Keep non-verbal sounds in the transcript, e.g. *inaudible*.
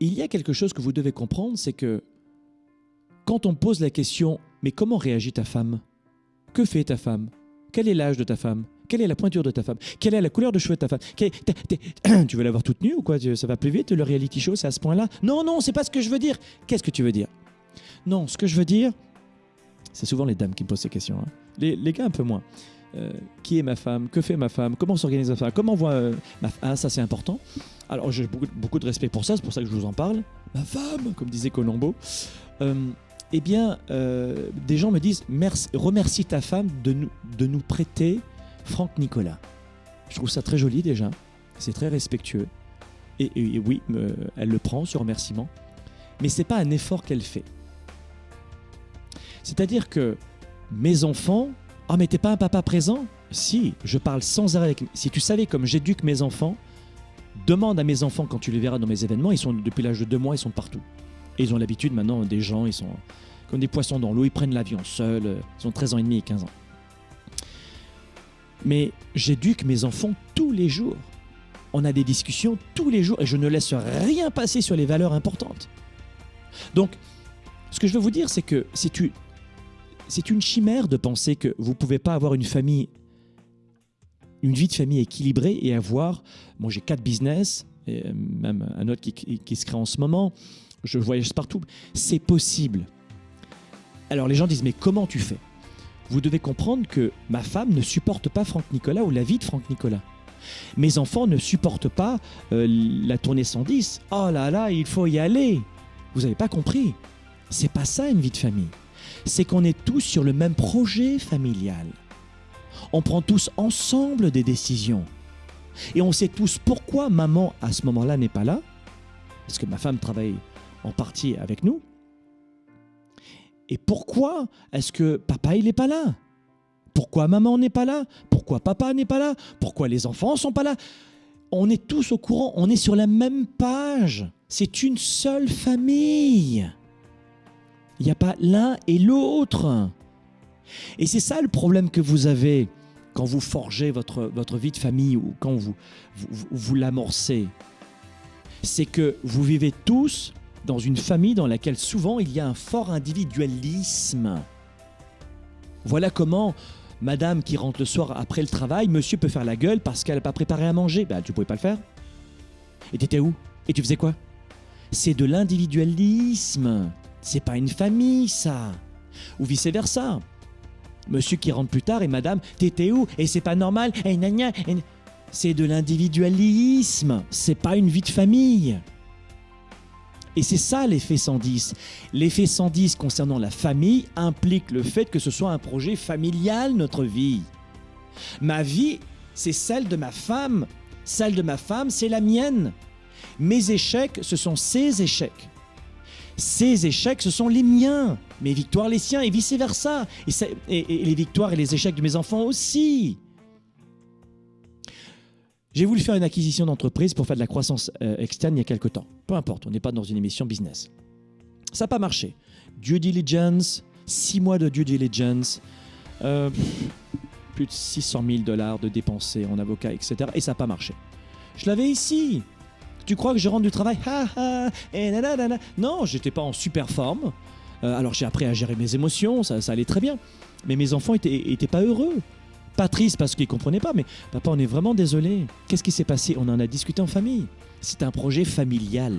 il y a quelque chose que vous devez comprendre, c'est que quand on pose la question, mais comment réagit ta femme? Que fait ta femme? Quel est l'âge de ta femme? Quelle est la pointure de ta femme? Quelle est la couleur de cheveux de ta femme? *clears throat* Tu veux l'avoir toute nue ou quoi? Ça va plus vite le reality show, c'est à ce point-là? Non, non, c'est pas ce que je veux dire. Qu'est-ce que tu veux dire? Non, ce que je veux dire, c'est souvent les dames qui me posent ces questions. hein. Les gars, un peu moins. Euh, qui est ma femme? Que fait ma femme? Comment s'organise ma femme? Comment voit euh, ma femme Ah, ça c'est important. Alors j'ai beaucoup, de respect pour ça, c'est pour ça que je vous en parle. Ma femme, comme disait Colombo. Euh, eh bien, des gens me disent merci, remercie ta femme de nous, de nous prêter Franck Nicolas. Je trouve ça très joli déjà. C'est très respectueux. Et, oui, elle le prend, ce remerciement. Mais c'est pas un effort qu'elle fait. C'est-à-dire que mes enfants, ah mais t'es pas un papa présent? Si, je parle sans arrêt avec. Si tu savais comme j'éduque mes enfants, demande à mes enfants quand tu les verras dans mes événements, ils sont depuis l'âge de deux mois, ils sont partout. Et ils ont l'habitude maintenant des gens, ils sont comme des poissons dans l'eau, ils prennent l'avion seuls, euh, ils ont 13 ans et demi et 15 ans. Mais j'éduque mes enfants tous les jours. On a des discussions tous les jours et je ne laisse rien passer sur les valeurs importantes. Donc, ce que je veux vous dire, c'est que c'est une, c'est une chimère de penser que vous ne pouvez pas avoir une famille, une vie de famille équilibrée et avoir. Moi, j'ai quatre business, et même un autre qui se crée en ce moment. Je voyage partout. C'est possible. Alors, les gens disent Mais comment tu fais? Vous devez comprendre que ma femme ne supporte pas Franck Nicolas ou la vie de Franck Nicolas. Mes enfants ne supportent pas euh, la tournée 110. Oh là là, il faut y aller. Vous n'avez pas compris. C'est pas ça une vie de famille. C'est qu'on est tous sur le même projet familial. On prend tous ensemble des décisions. Et on sait tous pourquoi maman, à ce moment-là, n'est pas là. Parce que ma femme travaille en partie avec nous. Et pourquoi est-ce que papa, il n'est pas là? Pourquoi maman n'est pas là? Pourquoi papa n'est pas là? Pourquoi les enfants sont pas là? On est tous au courant, on est sur la même page. C'est une seule famille. Il n'y a pas l'un et l'autre. Et c'est ça le problème que vous avez quand vous forgez votre, votre vie de famille ou quand vous, vous, vous- l'amorcez. C'est que vous vivez tous dans une famille dans laquelle souvent il y a un fort individualisme. Voilà comment madame qui rentre le soir après le travail, monsieur peut faire la gueule parce qu'elle n'a pas préparé à manger. Ben, tu pouvais pas le faire. Et t'étais où? Et tu faisais quoi? C'est de l'individualisme. C'est pas une famille, ça. Ou vice-versa. Monsieur qui rentre plus tard et madame, t'étais où Et c'est pas normal. C'est de l'individualisme. C'est pas une vie de famille. Et c'est ça l'effet 110. L'effet 110 concernant la famille implique le fait que ce soit un projet familial, notre vie. Ma vie, c'est celle de ma femme. Celle de ma femme, c'est la mienne. Mes échecs, ce sont ses échecs. Ses échecs, ce sont les miens. Mes victoires, les siens, et vice-versa. Et, les victoires et les échecs de mes enfants aussi. J'ai voulu faire une acquisition d'entreprise pour faire de la croissance euh, externe il y a quelque temps. Peu importe, on n'est pas dans une émission business. Ça n'a pas marché. Due diligence, six mois de due diligence, euh, plus de 600 000 dollars de dépensés en avocat, etc. Et ça n'a pas marché. Je l'avais ici. Tu crois que je rentre du travail? Ha, ha, et nanana. Non, j'étais pas en super forme. Euh, alors j'ai appris à gérer mes émotions, ça, allait très bien. Mais mes enfants étaient, étaient pas heureux. Pas tristes parce qu'ils comprenaient pas, mais papa, on est vraiment désolé. Qu'est-ce qui s'est passé? On en a discuté en famille. C'est un projet familial.